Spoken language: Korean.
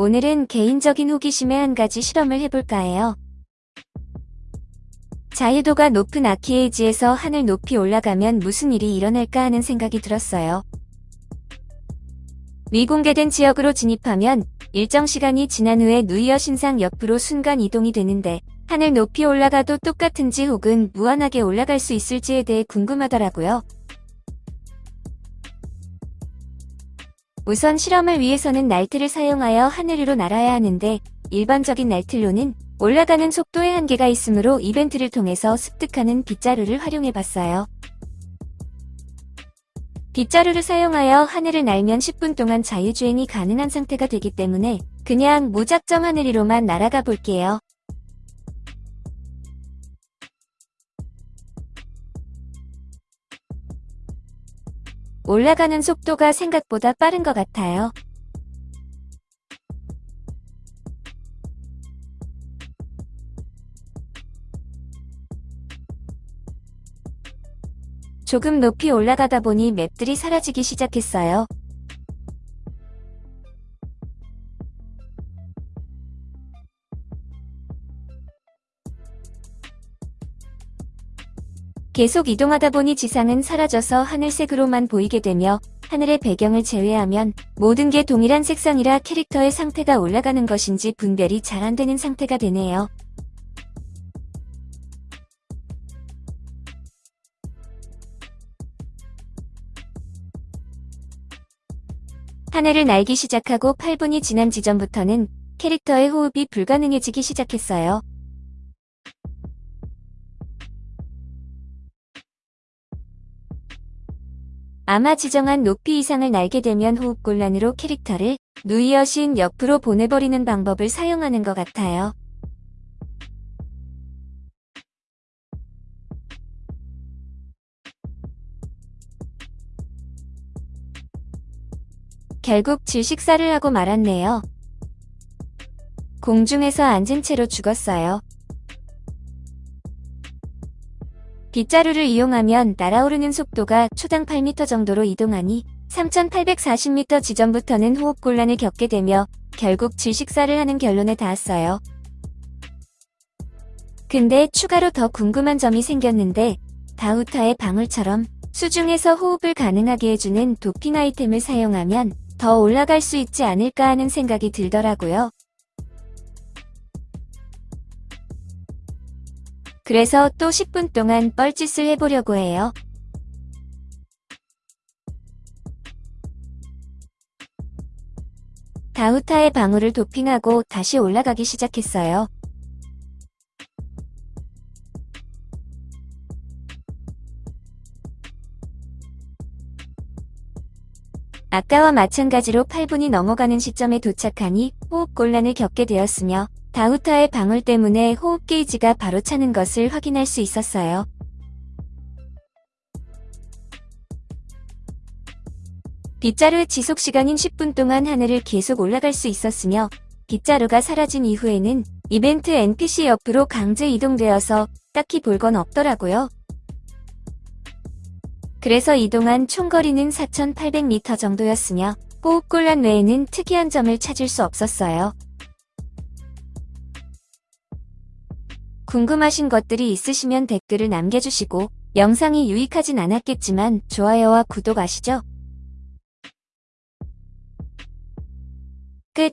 오늘은 개인적인 호기심에 한 가지 실험을 해볼까 해요. 자유도가 높은 아키에이지에서 하늘 높이 올라가면 무슨 일이 일어날까 하는 생각이 들었어요. 미공개된 지역으로 진입하면 일정 시간이 지난 후에 누이어 신상 옆으로 순간 이동이 되는데 하늘 높이 올라가도 똑같은지 혹은 무한하게 올라갈 수 있을지에 대해 궁금하더라고요. 우선 실험을 위해서는 날트를 사용하여 하늘 위로 날아야 하는데 일반적인 날틀로는 올라가는 속도의 한계가 있으므로 이벤트를 통해서 습득하는 빗자루를 활용해봤어요. 빗자루를 사용하여 하늘을 날면 10분 동안 자유주행이 가능한 상태가 되기 때문에 그냥 무작정 하늘 위로만 날아가 볼게요. 올라가는 속도가 생각보다 빠른 것 같아요. 조금 높이 올라가다 보니 맵들이 사라지기 시작했어요. 계속 이동하다 보니 지상은 사라져서 하늘색으로만 보이게 되며 하늘의 배경을 제외하면 모든 게 동일한 색상이라 캐릭터의 상태가 올라가는 것인지 분별이 잘 안되는 상태가 되네요. 하늘을 날기 시작하고 8분이 지난 지점부터는 캐릭터의 호흡이 불가능해지기 시작했어요. 아마 지정한 높이 이상을 날게 되면 호흡곤란으로 캐릭터를 누이어신 옆으로 보내버리는 방법을 사용하는 것 같아요. 결국 질식사를 하고 말았네요. 공중에서 앉은 채로 죽었어요. 빗자루를 이용하면 날아오르는 속도가 초당 8m 정도로 이동하니 3840m 지점부터는 호흡곤란을 겪게 되며 결국 질식사를 하는 결론에 닿았어요. 근데 추가로 더 궁금한 점이 생겼는데 다우타의 방울처럼 수중에서 호흡을 가능하게 해주는 도핑 아이템을 사용하면 더 올라갈 수 있지 않을까 하는 생각이 들더라고요. 그래서 또 10분 동안 뻘짓을 해보려고 해요. 다우타의 방울을 도핑하고 다시 올라가기 시작했어요. 아까와 마찬가지로 8분이 넘어가는 시점에 도착하니 호흡곤란을 겪게 되었으며 다우타의 방울 때문에 호흡 게이지가 바로 차는 것을 확인할 수 있었어요. 빗자루의 지속시간인 10분 동안 하늘을 계속 올라갈 수 있었으며 빗자루가 사라진 이후에는 이벤트 NPC 옆으로 강제 이동되어서 딱히 볼 건 없더라고요. 그래서 이동한 총거리는 4,800m 정도였으며 호흡곤란 외에는 특이한 점을 찾을 수 없었어요. 궁금하신 것들이 있으시면 댓글을 남겨주시고 영상이 유익하진 않았겠지만 좋아요와 구독 아시죠? 끝